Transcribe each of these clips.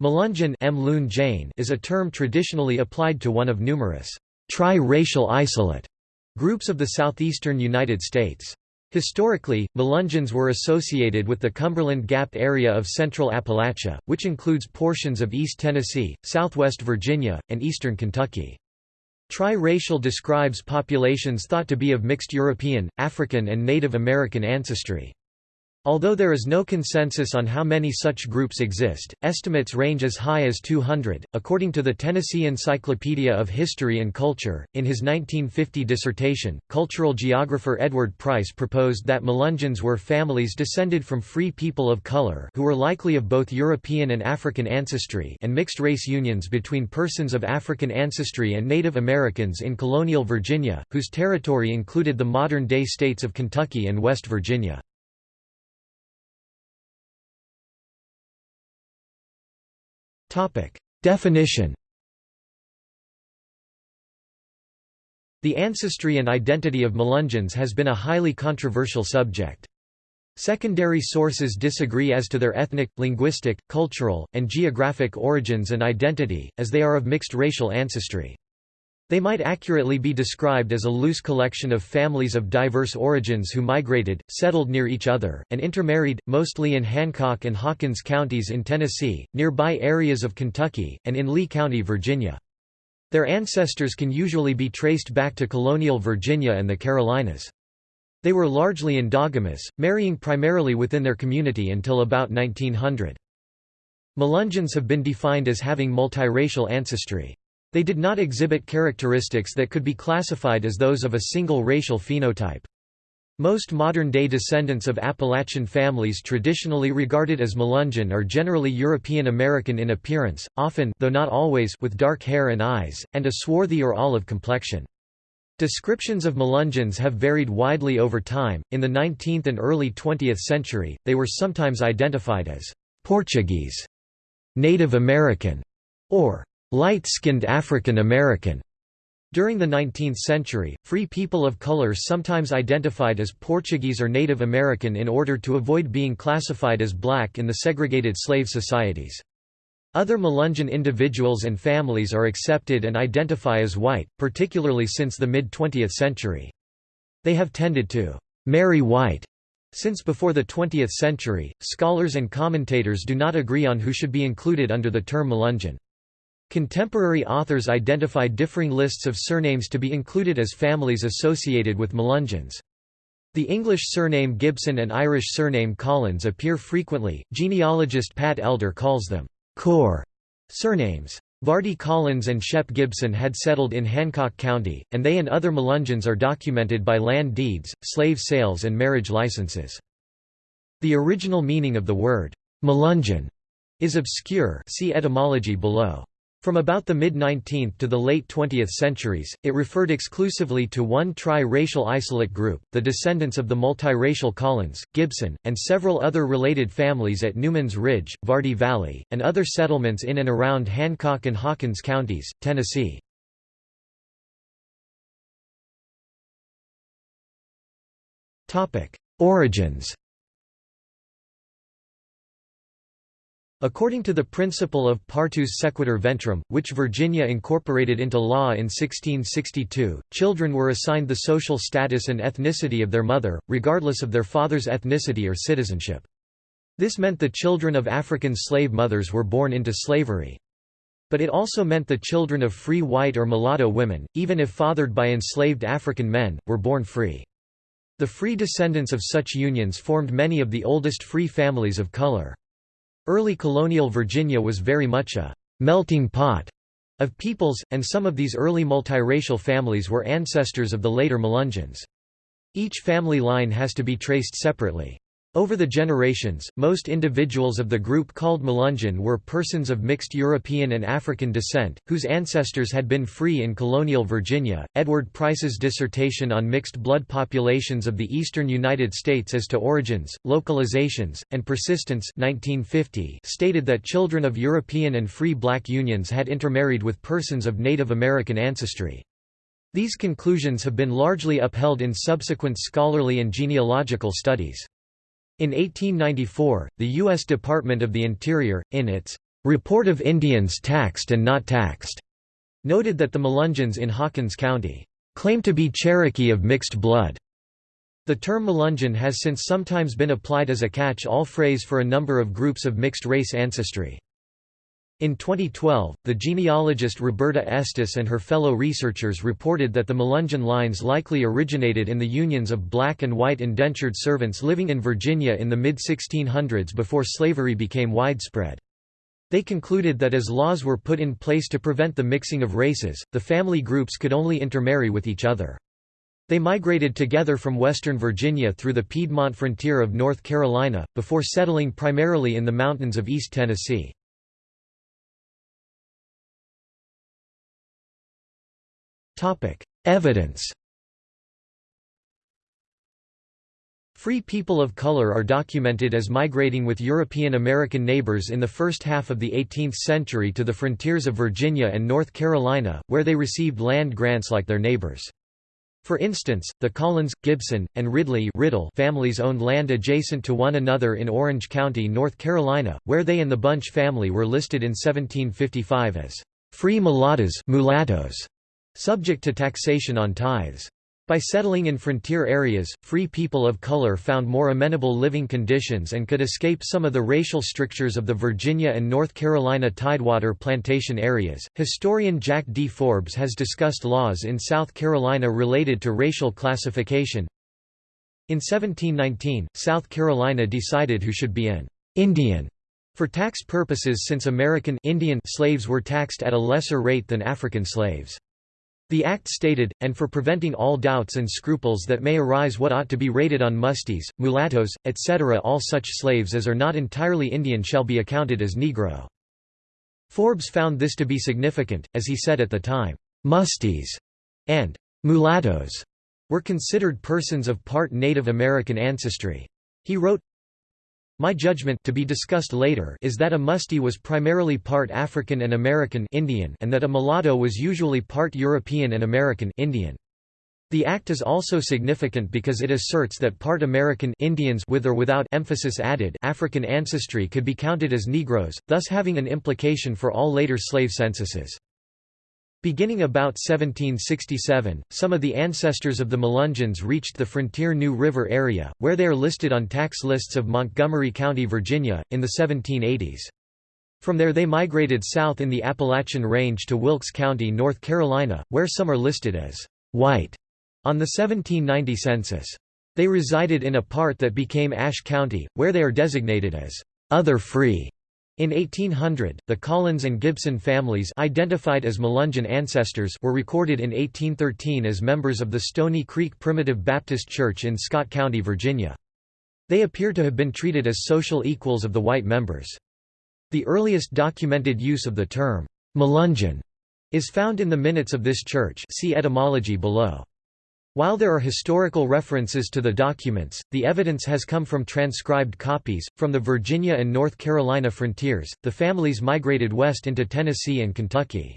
Melungeon is a term traditionally applied to one of numerous tri-racial isolate groups of the southeastern United States. Historically, Melungeons were associated with the Cumberland Gap area of central Appalachia, which includes portions of East Tennessee, southwest Virginia, and eastern Kentucky. Tri-racial describes populations thought to be of mixed European, African and Native American ancestry. Although there is no consensus on how many such groups exist, estimates range as high as 200. According to the Tennessee Encyclopedia of History and Culture, in his 1950 dissertation, cultural geographer Edward Price proposed that Melungeons were families descended from free people of color who were likely of both European and African ancestry and mixed race unions between persons of African ancestry and Native Americans in colonial Virginia, whose territory included the modern-day states of Kentucky and West Virginia. Definition The ancestry and identity of Melungeons has been a highly controversial subject. Secondary sources disagree as to their ethnic, linguistic, cultural, and geographic origins and identity, as they are of mixed racial ancestry. They might accurately be described as a loose collection of families of diverse origins who migrated, settled near each other, and intermarried, mostly in Hancock and Hawkins counties in Tennessee, nearby areas of Kentucky, and in Lee County, Virginia. Their ancestors can usually be traced back to colonial Virginia and the Carolinas. They were largely endogamous, marrying primarily within their community until about 1900. Melungeons have been defined as having multiracial ancestry. They did not exhibit characteristics that could be classified as those of a single racial phenotype. Most modern-day descendants of Appalachian families traditionally regarded as Melungeon are generally European American in appearance, often though not always with dark hair and eyes, and a swarthy or olive complexion. Descriptions of Melungeons have varied widely over time. In the 19th and early 20th century, they were sometimes identified as Portuguese, Native American, or light-skinned African American. During the 19th century, free people of color sometimes identified as Portuguese or Native American in order to avoid being classified as black in the segregated slave societies. Other Melungeon individuals and families are accepted and identify as white, particularly since the mid-20th century. They have tended to marry white since before the 20th century. Scholars and commentators do not agree on who should be included under the term Melungeon. Contemporary authors identify differing lists of surnames to be included as families associated with Melungeons. The English surname Gibson and Irish surname Collins appear frequently. Genealogist Pat Elder calls them core surnames. Vardy Collins and Shep Gibson had settled in Hancock County, and they and other Melungeons are documented by land deeds, slave sales and marriage licenses. The original meaning of the word, Melungeon, is obscure see etymology below. From about the mid-19th to the late 20th centuries, it referred exclusively to one tri-racial isolate group, the descendants of the multiracial Collins, Gibson, and several other related families at Newman's Ridge, Vardy Valley, and other settlements in and around Hancock and Hawkins counties, Tennessee. Origins According to the principle of partus sequitur ventrem, which Virginia incorporated into law in 1662, children were assigned the social status and ethnicity of their mother, regardless of their father's ethnicity or citizenship. This meant the children of African slave mothers were born into slavery. But it also meant the children of free white or mulatto women, even if fathered by enslaved African men, were born free. The free descendants of such unions formed many of the oldest free families of color. Early colonial Virginia was very much a «melting pot» of peoples, and some of these early multiracial families were ancestors of the later Melungeons. Each family line has to be traced separately. Over the generations, most individuals of the group called Melungeon were persons of mixed European and African descent, whose ancestors had been free in colonial Virginia. Edward Price's dissertation on mixed blood populations of the eastern United States as to origins, localizations, and persistence 1950 stated that children of European and free black unions had intermarried with persons of Native American ancestry. These conclusions have been largely upheld in subsequent scholarly and genealogical studies. In 1894, the U.S. Department of the Interior, in its "'Report of Indians Taxed and Not Taxed' noted that the Melungeons in Hawkins County claim to be Cherokee of mixed blood. The term Melungeon has since sometimes been applied as a catch-all phrase for a number of groups of mixed-race ancestry. In 2012, the genealogist Roberta Estes and her fellow researchers reported that the Melungeon lines likely originated in the unions of black and white indentured servants living in Virginia in the mid-1600s before slavery became widespread. They concluded that as laws were put in place to prevent the mixing of races, the family groups could only intermarry with each other. They migrated together from western Virginia through the Piedmont frontier of North Carolina, before settling primarily in the mountains of East Tennessee. Evidence Free people of color are documented as migrating with European American neighbors in the first half of the 18th century to the frontiers of Virginia and North Carolina, where they received land grants like their neighbors. For instance, the Collins, Gibson, and Ridley Riddle families owned land adjacent to one another in Orange County, North Carolina, where they and the Bunch family were listed in 1755 as free mulattas mulattoes subject to taxation on tithes. By settling in frontier areas, free people of color found more amenable living conditions and could escape some of the racial strictures of the Virginia and North Carolina tidewater plantation areas. Historian Jack D. Forbes has discussed laws in South Carolina related to racial classification. In 1719, South Carolina decided who should be an Indian for tax purposes since American Indian slaves were taxed at a lesser rate than African slaves. The Act stated, and for preventing all doubts and scruples that may arise what ought to be rated on mustees, mulattoes, etc. all such slaves as are not entirely Indian shall be accounted as Negro. Forbes found this to be significant, as he said at the time, "'mustees' and "'mulattoes' were considered persons of part Native American ancestry. He wrote, my judgment to be discussed later is that a mustee was primarily part African and American Indian and that a mulatto was usually part European and American Indian. The act is also significant because it asserts that part American Indians with or without emphasis added African ancestry could be counted as Negroes, thus having an implication for all later slave censuses. Beginning about 1767, some of the ancestors of the Melungeons reached the frontier New River area, where they are listed on tax lists of Montgomery County, Virginia, in the 1780s. From there they migrated south in the Appalachian Range to Wilkes County, North Carolina, where some are listed as white on the 1790 census. They resided in a part that became Ashe County, where they are designated as other free in 1800, the Collins and Gibson families identified as Melungeon ancestors were recorded in 1813 as members of the Stony Creek Primitive Baptist Church in Scott County, Virginia. They appear to have been treated as social equals of the white members. The earliest documented use of the term, Melungeon, is found in the minutes of this church see etymology below. While there are historical references to the documents, the evidence has come from transcribed copies. From the Virginia and North Carolina frontiers, the families migrated west into Tennessee and Kentucky.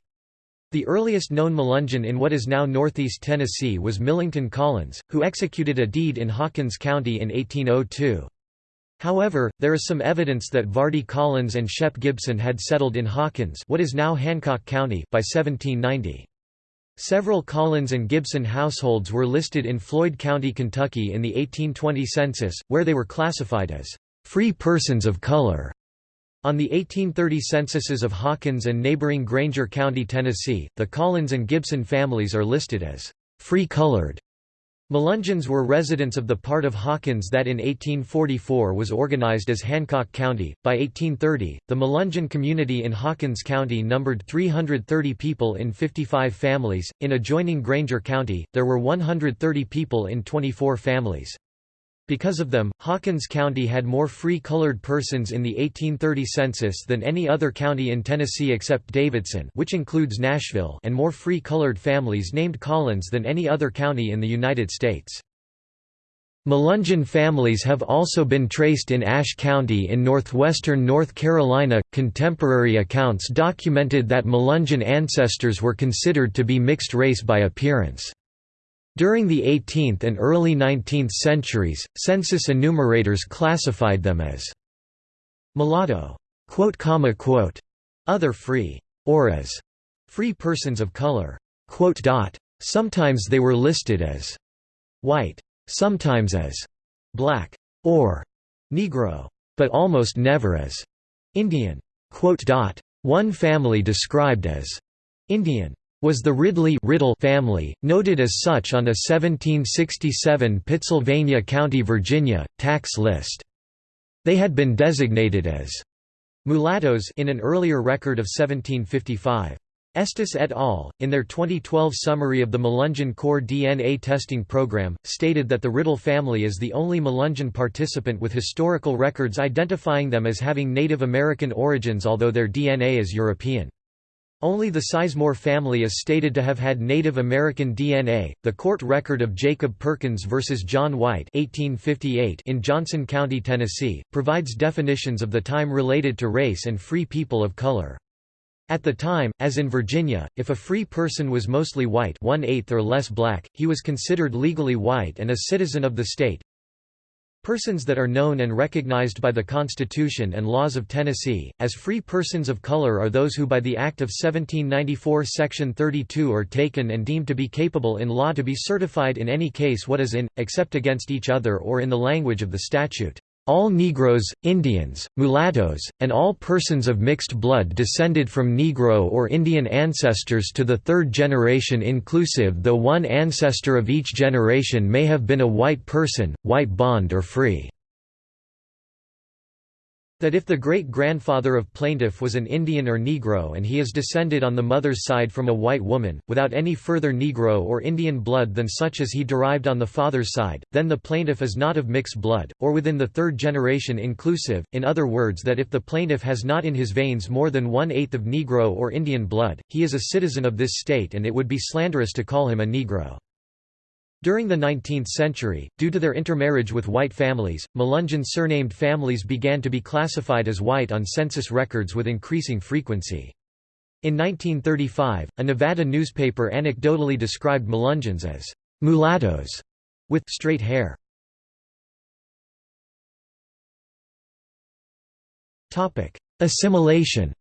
The earliest known Melungeon in what is now northeast Tennessee was Millington Collins, who executed a deed in Hawkins County in 1802. However, there is some evidence that Vardy Collins and Shep Gibson had settled in Hawkins what is now Hancock County by 1790. Several Collins and Gibson households were listed in Floyd County, Kentucky in the 1820 census, where they were classified as free persons of color. On the 1830 censuses of Hawkins and neighboring Grainger County, Tennessee, the Collins and Gibson families are listed as free colored. Melungeons were residents of the part of Hawkins that in 1844 was organized as Hancock County. By 1830, the Melungeon community in Hawkins County numbered 330 people in 55 families. In adjoining Grainger County, there were 130 people in 24 families. Because of them, Hawkins County had more free-colored persons in the 1830 census than any other county in Tennessee except Davidson which includes Nashville and more free-colored families named Collins than any other county in the United States. Melungeon families have also been traced in Ashe County in northwestern North Carolina. Contemporary accounts documented that Melungeon ancestors were considered to be mixed race by appearance. During the 18th and early 19th centuries, census enumerators classified them as mulatto. other free, or as free persons of color. Sometimes they were listed as white, sometimes as black, or Negro, but almost never as Indian. One family described as Indian was the Ridley Riddle family, noted as such on a 1767 Pittsylvania County, Virginia, tax list. They had been designated as mulattoes in an earlier record of 1755. Estes et al., in their 2012 summary of the Melungeon core DNA testing program, stated that the Riddle family is the only Melungeon participant with historical records identifying them as having Native American origins although their DNA is European. Only the Sizemore family is stated to have had Native American DNA. The court record of Jacob Perkins versus John White (1858) in Johnson County, Tennessee, provides definitions of the time related to race and free people of color. At the time, as in Virginia, if a free person was mostly white one-eighth or less black, he was considered legally white and a citizen of the state. Persons that are known and recognized by the Constitution and laws of Tennessee, as free persons of color are those who by the Act of 1794 Section 32 are taken and deemed to be capable in law to be certified in any case what is in, except against each other or in the language of the statute. All Negroes, Indians, mulattoes, and all persons of mixed blood descended from Negro or Indian ancestors to the third generation inclusive though one ancestor of each generation may have been a white person, white bond or free that if the great-grandfather of plaintiff was an Indian or Negro and he is descended on the mother's side from a white woman, without any further Negro or Indian blood than such as he derived on the father's side, then the plaintiff is not of mixed blood, or within the third generation inclusive, in other words that if the plaintiff has not in his veins more than one-eighth of Negro or Indian blood, he is a citizen of this state and it would be slanderous to call him a Negro. During the 19th century, due to their intermarriage with white families, Melungeon surnamed families began to be classified as white on census records with increasing frequency. In 1935, a Nevada newspaper anecdotally described Melungeons as mulattoes with straight hair. Assimilation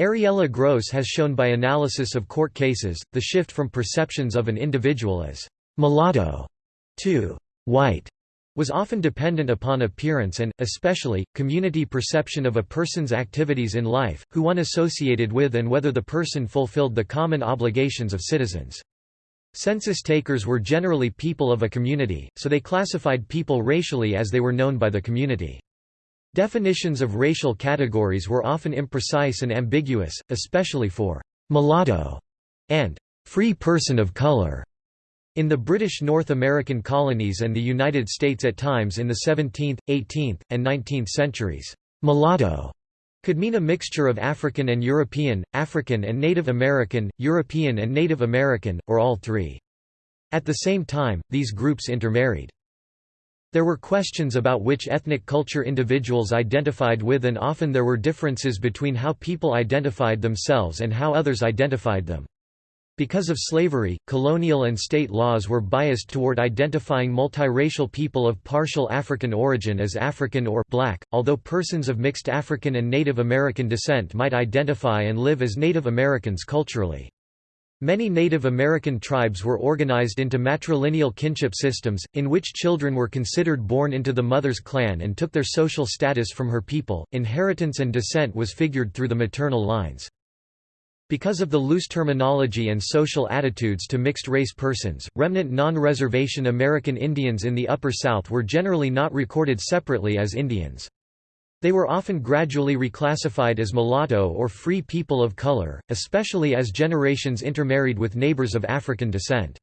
Ariela Gross has shown by analysis of court cases, the shift from perceptions of an individual as «mulatto» to «white» was often dependent upon appearance and, especially, community perception of a person's activities in life, who one associated with and whether the person fulfilled the common obligations of citizens. Census takers were generally people of a community, so they classified people racially as they were known by the community. Definitions of racial categories were often imprecise and ambiguous, especially for «mulatto» and «free person of color». In the British North American colonies and the United States at times in the 17th, 18th, and 19th centuries, «mulatto» could mean a mixture of African and European, African and Native American, European and Native American, or all three. At the same time, these groups intermarried. There were questions about which ethnic culture individuals identified with and often there were differences between how people identified themselves and how others identified them. Because of slavery, colonial and state laws were biased toward identifying multiracial people of partial African origin as African or black, although persons of mixed African and Native American descent might identify and live as Native Americans culturally. Many Native American tribes were organized into matrilineal kinship systems, in which children were considered born into the mother's clan and took their social status from her people. Inheritance and descent was figured through the maternal lines. Because of the loose terminology and social attitudes to mixed-race persons, remnant non-reservation American Indians in the Upper South were generally not recorded separately as Indians. They were often gradually reclassified as mulatto or free people of color, especially as generations intermarried with neighbors of African descent.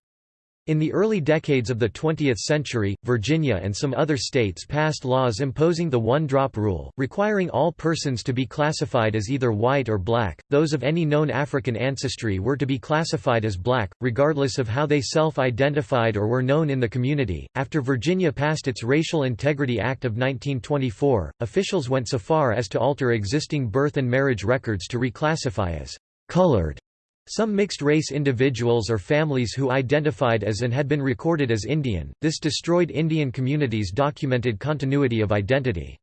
In the early decades of the 20th century, Virginia and some other states passed laws imposing the one-drop rule, requiring all persons to be classified as either white or black. Those of any known African ancestry were to be classified as black, regardless of how they self-identified or were known in the community. After Virginia passed its Racial Integrity Act of 1924, officials went so far as to alter existing birth and marriage records to reclassify as colored some mixed-race individuals or families who identified as and had been recorded as Indian, this destroyed Indian communities' documented continuity of identity.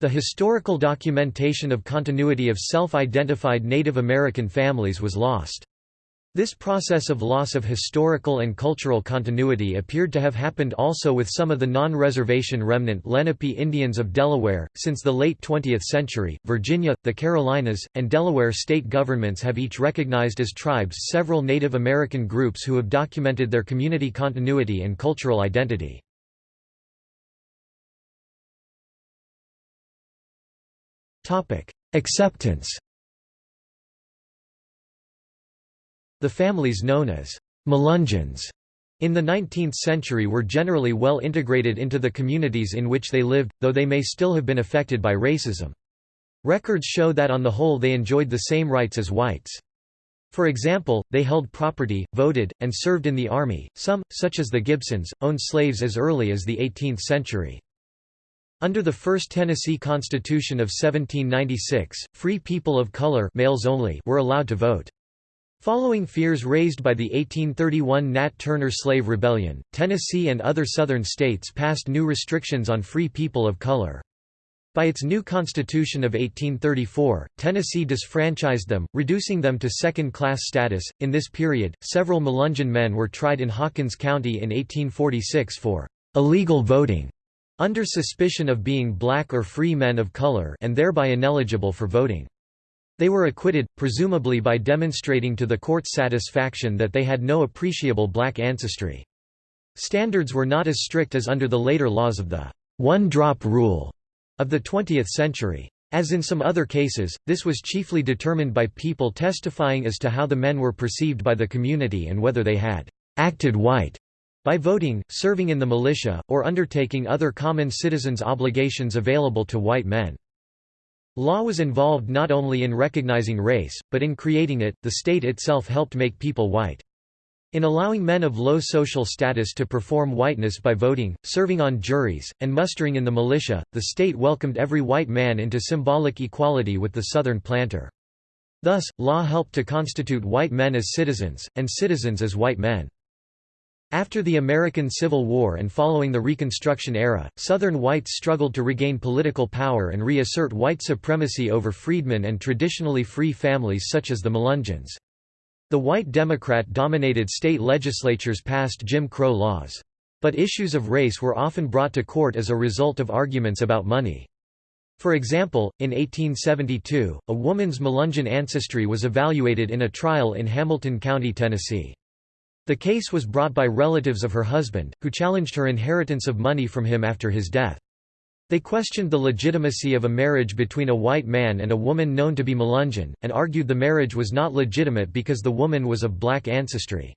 The historical documentation of continuity of self-identified Native American families was lost. This process of loss of historical and cultural continuity appeared to have happened also with some of the non-reservation remnant Lenape Indians of Delaware. Since the late 20th century, Virginia, the Carolinas, and Delaware state governments have each recognized as tribes several Native American groups who have documented their community continuity and cultural identity. Acceptance The families known as Melungeons in the 19th century were generally well integrated into the communities in which they lived, though they may still have been affected by racism. Records show that on the whole they enjoyed the same rights as whites. For example, they held property, voted, and served in the army. Some, such as the Gibsons, owned slaves as early as the 18th century. Under the First Tennessee Constitution of 1796, free people of color males only were allowed to vote. Following fears raised by the 1831 Nat Turner Slave Rebellion, Tennessee and other Southern states passed new restrictions on free people of color. By its new constitution of 1834, Tennessee disfranchised them, reducing them to second-class status. In this period, several Melungeon men were tried in Hawkins County in 1846 for illegal voting under suspicion of being black or free men of color and thereby ineligible for voting. They were acquitted, presumably by demonstrating to the court's satisfaction that they had no appreciable black ancestry. Standards were not as strict as under the later laws of the one-drop rule of the 20th century. As in some other cases, this was chiefly determined by people testifying as to how the men were perceived by the community and whether they had acted white by voting, serving in the militia, or undertaking other common citizens' obligations available to white men. Law was involved not only in recognizing race, but in creating it, the state itself helped make people white. In allowing men of low social status to perform whiteness by voting, serving on juries, and mustering in the militia, the state welcomed every white man into symbolic equality with the Southern planter. Thus, law helped to constitute white men as citizens, and citizens as white men. After the American Civil War and following the Reconstruction era, Southern whites struggled to regain political power and reassert white supremacy over freedmen and traditionally free families such as the Melungeons. The white Democrat-dominated state legislatures passed Jim Crow laws. But issues of race were often brought to court as a result of arguments about money. For example, in 1872, a woman's Melungeon ancestry was evaluated in a trial in Hamilton County, Tennessee. The case was brought by relatives of her husband, who challenged her inheritance of money from him after his death. They questioned the legitimacy of a marriage between a white man and a woman known to be Melungeon, and argued the marriage was not legitimate because the woman was of black ancestry.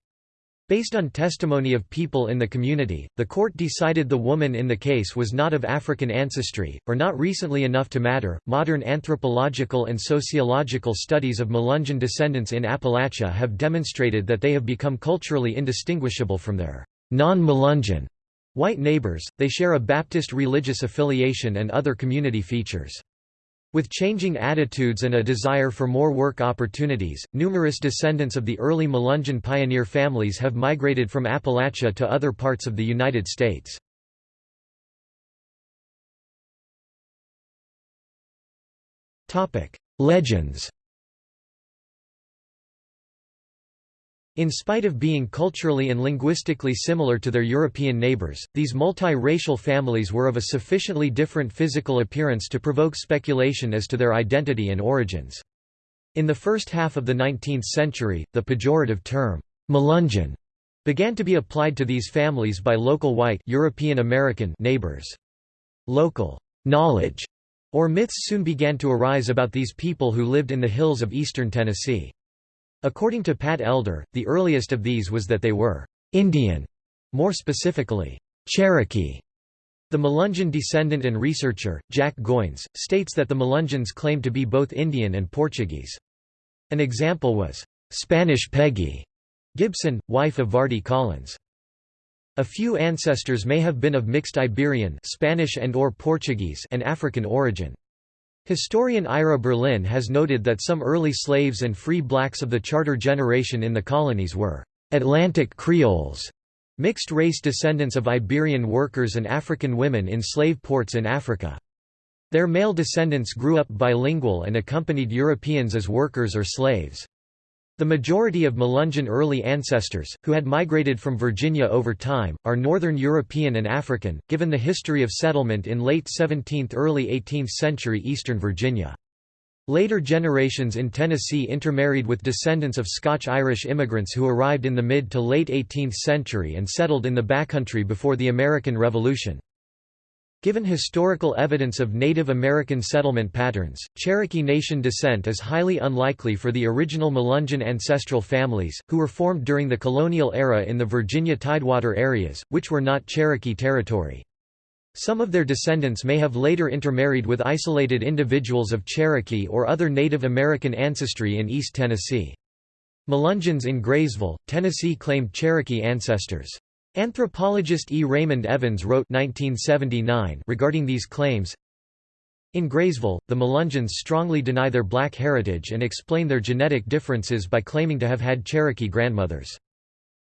Based on testimony of people in the community, the court decided the woman in the case was not of African ancestry, or not recently enough to matter. Modern anthropological and sociological studies of Melungeon descendants in Appalachia have demonstrated that they have become culturally indistinguishable from their non Melungeon white neighbors, they share a Baptist religious affiliation and other community features. With changing attitudes and a desire for more work opportunities, numerous descendants of the early Melungeon pioneer families have migrated from Appalachia to other parts of the United States. Legends In spite of being culturally and linguistically similar to their European neighbors, these multi-racial families were of a sufficiently different physical appearance to provoke speculation as to their identity and origins. In the first half of the 19th century, the pejorative term, Melungeon, began to be applied to these families by local white European American neighbors. Local knowledge or myths soon began to arise about these people who lived in the hills of eastern Tennessee. According to Pat Elder, the earliest of these was that they were Indian, more specifically, Cherokee. The Melungeon descendant and researcher, Jack Goins, states that the Melungeons claimed to be both Indian and Portuguese. An example was, Spanish Peggy Gibson, wife of Vardy Collins. A few ancestors may have been of mixed Iberian Spanish and or Portuguese and African origin. Historian Ira Berlin has noted that some early slaves and free blacks of the charter generation in the colonies were Atlantic Creoles, mixed-race descendants of Iberian workers and African women in slave ports in Africa. Their male descendants grew up bilingual and accompanied Europeans as workers or slaves. The majority of Melungeon early ancestors, who had migrated from Virginia over time, are Northern European and African, given the history of settlement in late 17th–early 18th century eastern Virginia. Later generations in Tennessee intermarried with descendants of Scotch-Irish immigrants who arrived in the mid to late 18th century and settled in the backcountry before the American Revolution. Given historical evidence of Native American settlement patterns, Cherokee Nation descent is highly unlikely for the original Melungeon ancestral families, who were formed during the colonial era in the Virginia Tidewater areas, which were not Cherokee territory. Some of their descendants may have later intermarried with isolated individuals of Cherokee or other Native American ancestry in East Tennessee. Melungeons in Graysville, Tennessee claimed Cherokee ancestors. Anthropologist E. Raymond Evans wrote 1979 regarding these claims, in Graysville, the Melungeons strongly deny their black heritage and explain their genetic differences by claiming to have had Cherokee grandmothers.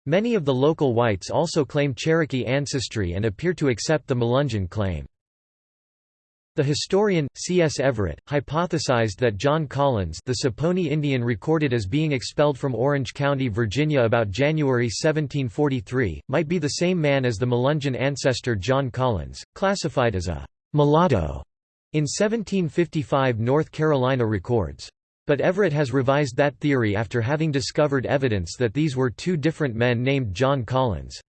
Many of the local whites also claim Cherokee ancestry and appear to accept the Melungeon claim. The historian, C. S. Everett, hypothesized that John Collins the Saponi Indian recorded as being expelled from Orange County, Virginia about January 1743, might be the same man as the Melungeon ancestor John Collins, classified as a «mulatto» in 1755 North Carolina records. But Everett has revised that theory after having discovered evidence that these were two different men named John Collins.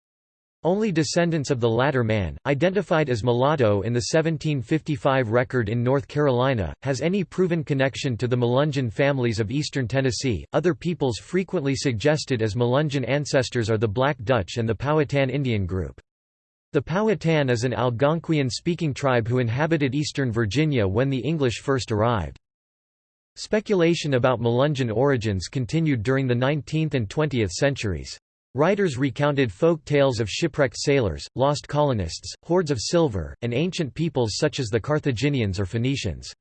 Only descendants of the latter man, identified as mulatto in the 1755 record in North Carolina, has any proven connection to the Melungeon families of eastern Tennessee. Other peoples frequently suggested as Melungeon ancestors are the Black Dutch and the Powhatan Indian group. The Powhatan is an Algonquian-speaking tribe who inhabited eastern Virginia when the English first arrived. Speculation about Melungeon origins continued during the 19th and 20th centuries. Writers recounted folk tales of shipwrecked sailors, lost colonists, hoards of silver, and ancient peoples such as the Carthaginians or Phoenicians.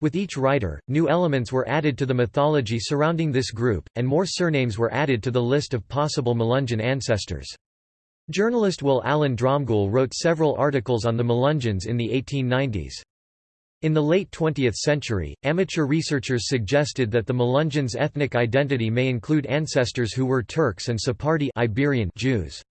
With each writer, new elements were added to the mythology surrounding this group, and more surnames were added to the list of possible Melungeon ancestors. Journalist Will Allen Dromgoole wrote several articles on the Melungeons in the 1890s. In the late 20th century, amateur researchers suggested that the Melungeons' ethnic identity may include ancestors who were Turks and Sephardi Iberian Jews.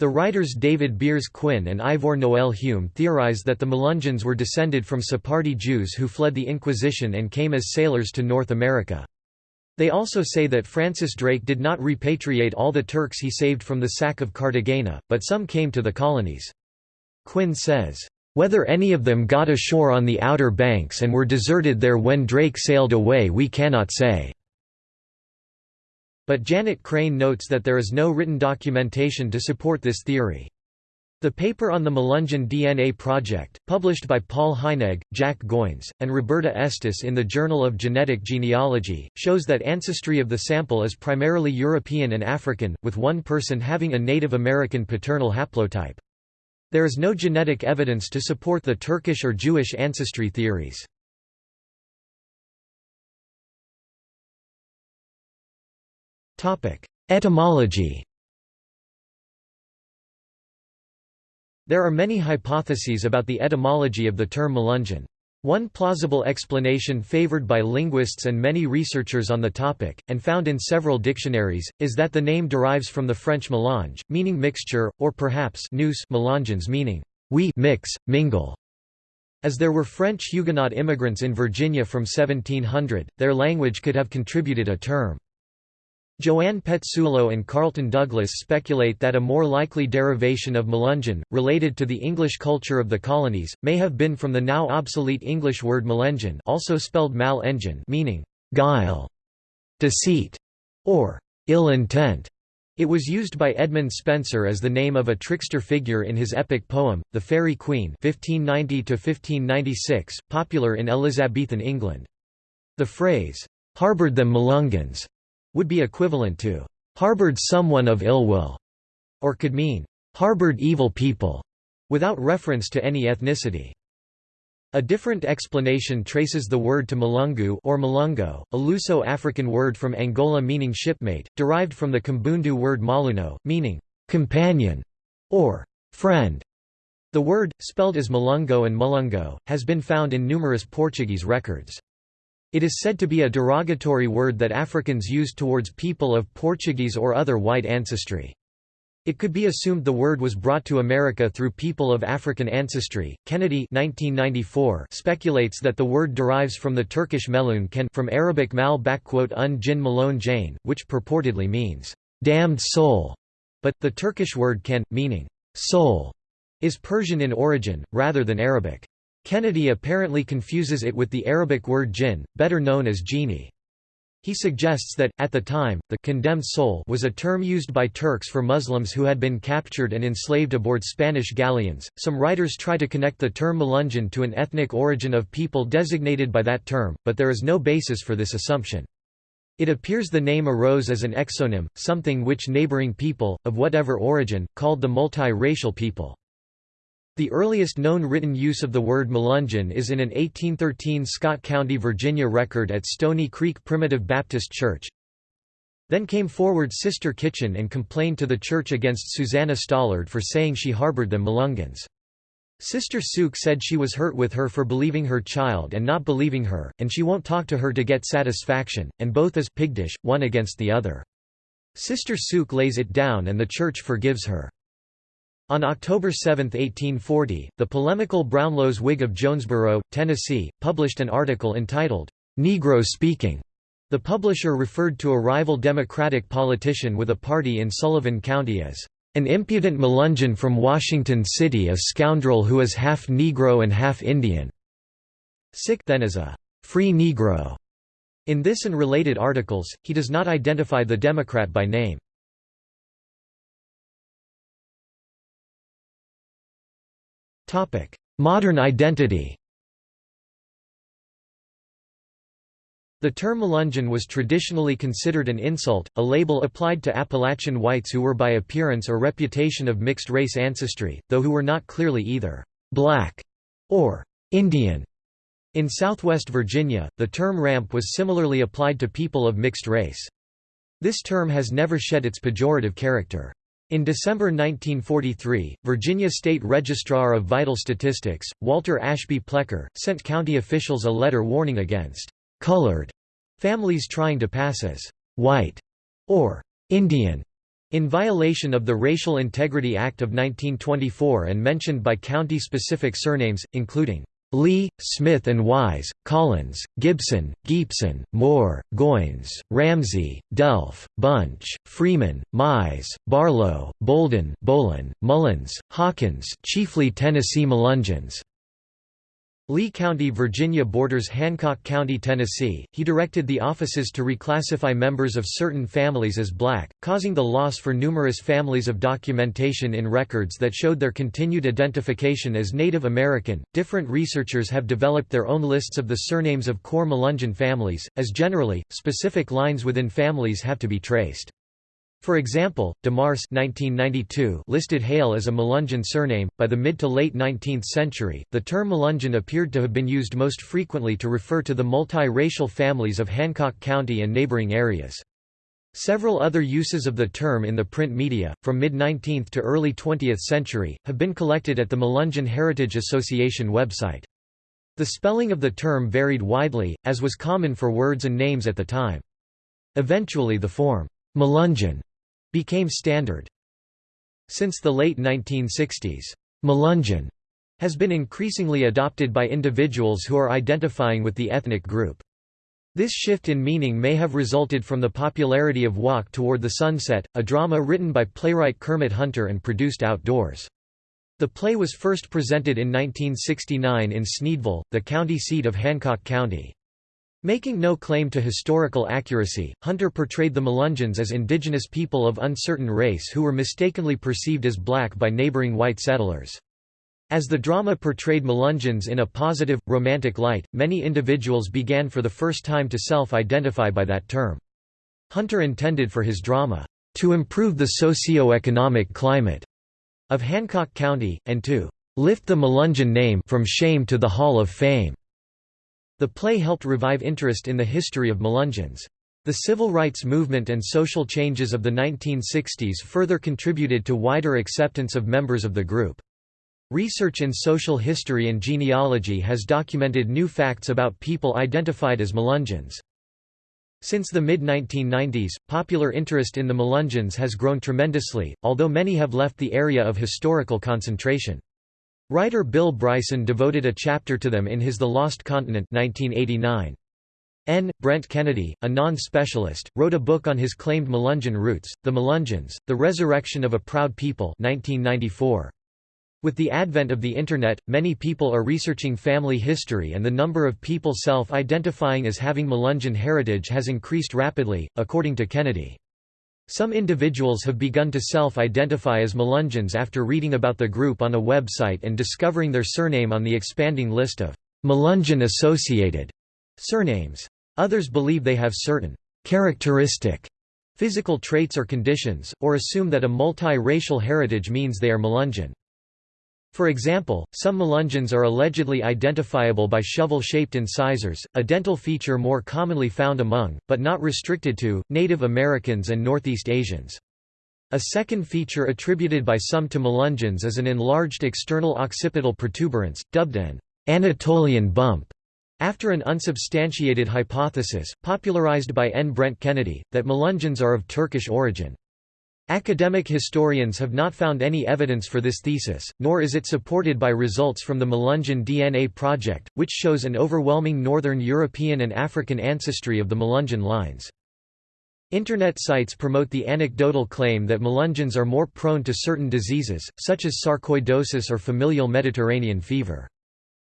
The writers David Beers Quinn and Ivor Noel Hume theorize that the Melungeons were descended from Sephardi Jews who fled the Inquisition and came as sailors to North America. They also say that Francis Drake did not repatriate all the Turks he saved from the sack of Cartagena, but some came to the colonies. Quinn says, whether any of them got ashore on the Outer Banks and were deserted there when Drake sailed away we cannot say. But Janet Crain notes that there is no written documentation to support this theory. The paper on the Melungeon DNA project, published by Paul Heinegg, Jack Goins, and Roberta Estes in the Journal of Genetic Genealogy, shows that ancestry of the sample is primarily European and African, with one person having a Native American paternal haplotype. There is no genetic evidence to support the Turkish or Jewish ancestry theories. Etymology There are many hypotheses about the etymology of the term Melungeon. One plausible explanation favored by linguists and many researchers on the topic, and found in several dictionaries, is that the name derives from the French mélange, meaning mixture, or perhaps nous meaning we mix, mingle. As there were French Huguenot immigrants in Virginia from 1700, their language could have contributed a term. Joanne Pezzullo and Carlton Douglas speculate that a more likely derivation of Melungeon, related to the English culture of the colonies, may have been from the now obsolete English word malengin also spelled mal meaning guile, deceit, or ill intent. It was used by Edmund Spenser as the name of a trickster figure in his epic poem, The Faerie Queene 1590 popular in Elizabethan England. The phrase, "'harboured them Melungans' would be equivalent to harbored someone of ill will, or could mean harbored evil people, without reference to any ethnicity. A different explanation traces the word to Malungu or Malungo, a Luso-African word from Angola meaning shipmate, derived from the Kimbundu word maluno, meaning companion or friend. The word, spelled as Malungo and Mulungo, has been found in numerous Portuguese records. It is said to be a derogatory word that Africans used towards people of Portuguese or other white ancestry. It could be assumed the word was brought to America through people of African ancestry. Kennedy 1994 speculates that the word derives from the Turkish melun ken from Arabic mal un jin malone jane, which purportedly means damned soul. But, the Turkish word ken, meaning soul, is Persian in origin, rather than Arabic. Kennedy apparently confuses it with the Arabic word jinn, better known as genie. He suggests that, at the time, the condemned soul was a term used by Turks for Muslims who had been captured and enslaved aboard Spanish galleons. Some writers try to connect the term Melungeon to an ethnic origin of people designated by that term, but there is no basis for this assumption. It appears the name arose as an exonym, something which neighboring people, of whatever origin, called the multi-racial people. The earliest known written use of the word Melungeon is in an 1813 Scott County, Virginia record at Stony Creek Primitive Baptist Church. Then came forward Sister Kitchen and complained to the church against Susanna Stollard for saying she harbored them Melungans. Sister Sook said she was hurt with her for believing her child and not believing her, and she won't talk to her to get satisfaction, and both as pigdish, one against the other. Sister Sook lays it down and the church forgives her. On October 7, 1840, the polemical Brownlow's Whig of Jonesboro, Tennessee, published an article entitled, "'Negro Speaking". The publisher referred to a rival Democratic politician with a party in Sullivan County as, "'an impudent Melungeon from Washington City a scoundrel who is half Negro and half Indian". Sick then as a "'free Negro". In this and related articles, he does not identify the Democrat by name. Modern identity The term Melungeon was traditionally considered an insult, a label applied to Appalachian whites who were by appearance or reputation of mixed-race ancestry, though who were not clearly either «black» or «Indian». In southwest Virginia, the term ramp was similarly applied to people of mixed race. This term has never shed its pejorative character. In December 1943, Virginia State Registrar of Vital Statistics, Walter Ashby Plecker, sent county officials a letter warning against «colored» families trying to pass as «white» or «Indian» in violation of the Racial Integrity Act of 1924 and mentioned by county-specific surnames, including Lee, Smith and Wise, Collins, Gibson, Geepson, Moore, Goins, Ramsey, Delph, Bunch, Freeman, Mize, Barlow, Bolden, Bolin, Mullins, Hawkins chiefly Tennessee Melungeons. Lee County, Virginia borders Hancock County, Tennessee. He directed the offices to reclassify members of certain families as black, causing the loss for numerous families of documentation in records that showed their continued identification as Native American. Different researchers have developed their own lists of the surnames of core Melungeon families, as generally, specific lines within families have to be traced. For example, DeMarce 1992 listed Hale as a Melungeon surname. By the mid to late 19th century, the term Melungeon appeared to have been used most frequently to refer to the multi-racial families of Hancock County and neighboring areas. Several other uses of the term in the print media, from mid-19th to early 20th century, have been collected at the Melungeon Heritage Association website. The spelling of the term varied widely, as was common for words and names at the time. Eventually the form, Melungeon became standard. Since the late 1960s, Melungeon has been increasingly adopted by individuals who are identifying with the ethnic group. This shift in meaning may have resulted from the popularity of Walk Toward the Sunset, a drama written by playwright Kermit Hunter and produced outdoors. The play was first presented in 1969 in Sneedville, the county seat of Hancock County. Making no claim to historical accuracy, Hunter portrayed the Melungeons as indigenous people of uncertain race who were mistakenly perceived as black by neighboring white settlers. As the drama portrayed Melungeons in a positive, romantic light, many individuals began for the first time to self-identify by that term. Hunter intended for his drama, "...to improve the socio-economic climate," of Hancock County, and to "...lift the Melungeon name from shame to the Hall of Fame." The play helped revive interest in the history of Melungeons. The civil rights movement and social changes of the 1960s further contributed to wider acceptance of members of the group. Research in social history and genealogy has documented new facts about people identified as Melungeons. Since the mid-1990s, popular interest in the Melungeons has grown tremendously, although many have left the area of historical concentration. Writer Bill Bryson devoted a chapter to them in his The Lost Continent 1989. N. Brent Kennedy, a non-specialist, wrote a book on his claimed Melungeon roots, The Melungeons, The Resurrection of a Proud People 1994. With the advent of the Internet, many people are researching family history and the number of people self-identifying as having Melungeon heritage has increased rapidly, according to Kennedy. Some individuals have begun to self-identify as Melungeons after reading about the group on a website and discovering their surname on the expanding list of Melungeon-associated surnames. Others believe they have certain characteristic physical traits or conditions, or assume that a multi-racial heritage means they are Melungeon. For example, some melungeons are allegedly identifiable by shovel-shaped incisors, a dental feature more commonly found among, but not restricted to, Native Americans and Northeast Asians. A second feature attributed by some to melungeons is an enlarged external occipital protuberance, dubbed an Anatolian bump, after an unsubstantiated hypothesis, popularized by N. Brent Kennedy, that melungeons are of Turkish origin. Academic historians have not found any evidence for this thesis, nor is it supported by results from the Melungeon DNA project, which shows an overwhelming Northern European and African ancestry of the Melungeon lines. Internet sites promote the anecdotal claim that Melungeons are more prone to certain diseases, such as sarcoidosis or familial Mediterranean fever.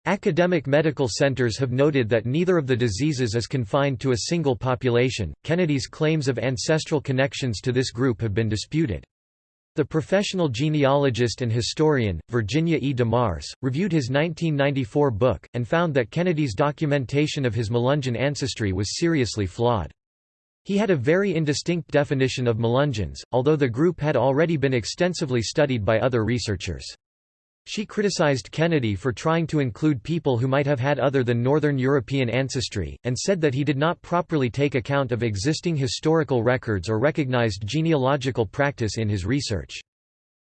Academic medical centers have noted that neither of the diseases is confined to a single population. Kennedy's claims of ancestral connections to this group have been disputed. The professional genealogist and historian, Virginia E. DeMarce, reviewed his 1994 book, and found that Kennedy's documentation of his Melungeon ancestry was seriously flawed. He had a very indistinct definition of Melungeons, although the group had already been extensively studied by other researchers. She criticized Kennedy for trying to include people who might have had other than Northern European ancestry, and said that he did not properly take account of existing historical records or recognized genealogical practice in his research.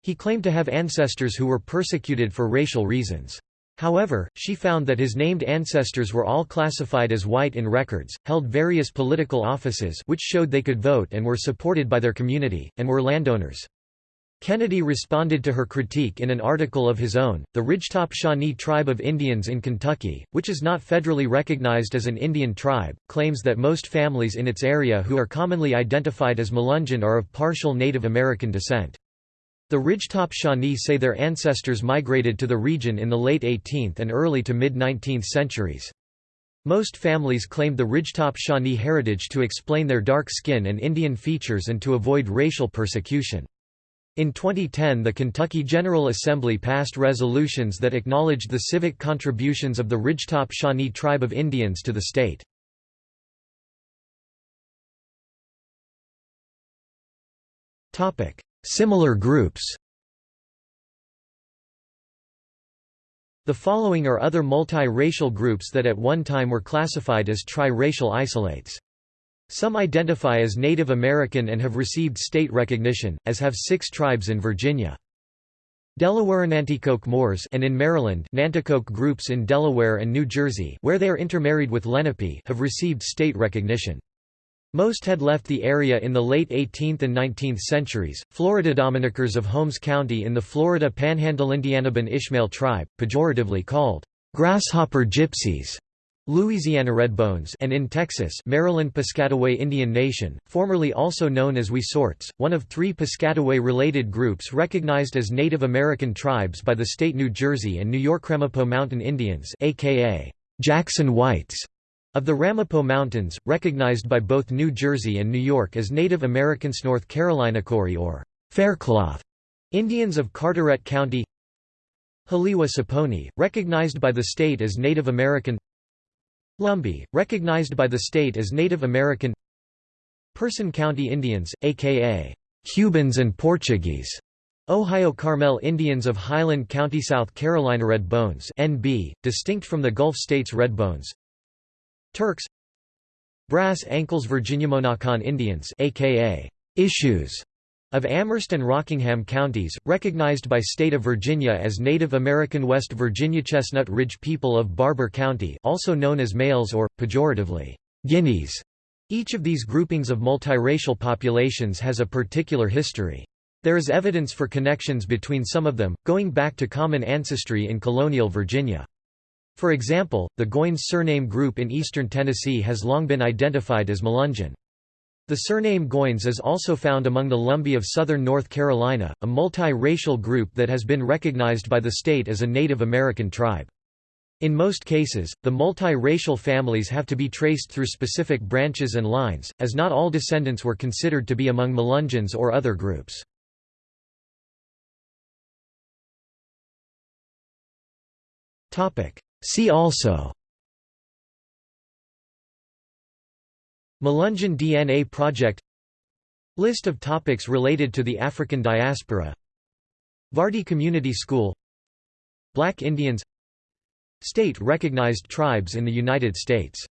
He claimed to have ancestors who were persecuted for racial reasons. However, she found that his named ancestors were all classified as white in records, held various political offices which showed they could vote and were supported by their community, and were landowners. Kennedy responded to her critique in an article of his own, The Ridgetop Shawnee Tribe of Indians in Kentucky, which is not federally recognized as an Indian tribe, claims that most families in its area who are commonly identified as Melungeon are of partial Native American descent. The Ridgetop Shawnee say their ancestors migrated to the region in the late 18th and early to mid-19th centuries. Most families claimed the Ridgetop Shawnee heritage to explain their dark skin and Indian features and to avoid racial persecution. In 2010 the Kentucky General Assembly passed resolutions that acknowledged the civic contributions of the Ridgetop Shawnee Tribe of Indians to the state. Similar groups The following are other multi-racial groups that at one time were classified as tri-racial isolates. Some identify as Native American and have received state recognition, as have six tribes in Virginia. Delaware Nanticoke Moors and in Maryland Nanticoke groups in Delaware and New Jersey where they are intermarried with Lenape have received state recognition. Most had left the area in the late 18th and 19th centuries. Florida Dominickers of Holmes County in the Florida Panhandle Indiana Ben Ishmael tribe, pejoratively called grasshopper gypsies, Louisiana Redbones and in Texas Maryland Piscataway Indian Nation, formerly also known as Wesorts, one of three Piscataway-related groups recognized as Native American tribes by the state New Jersey and New York Ramapo Mountain Indians aka Jackson Whites of the Ramapo Mountains, recognized by both New Jersey and New York as Native Americans North Carolina Coree or Faircloth Indians of Carteret County Haliwa Saponi, recognized by the state as Native American Lumbee, recognized by the state as Native American. Person County Indians, a.k.a. Cubans and Portuguese, Ohio Carmel Indians of Highland County South Carolina Red Bones NB, distinct from the Gulf states Red Bones Turks. Brass Ankles Virginia Monacan Indians aka Issues Of Amherst and Rockingham counties, recognized by state of Virginia as Native American West Virginia Chestnut Ridge people of Barbour County also known as Mayles or, pejoratively, Guineas. Each of these groupings of multiracial populations has a particular history. There is evidence for connections between some of them, going back to common ancestry in colonial Virginia. For example, the Goins surname group in eastern Tennessee has long been identified as Melungeon. The surname Goins is also found among the Lumbee of southern North Carolina, a multi-racial group that has been recognized by the state as a Native American tribe. In most cases, the multi-racial families have to be traced through specific branches and lines, as not all descendants were considered to be among Melungeons or other groups. See also Melungeon DNA Project List of topics related to the African diaspora Vardy Community School Black Indians State-recognized tribes in the United States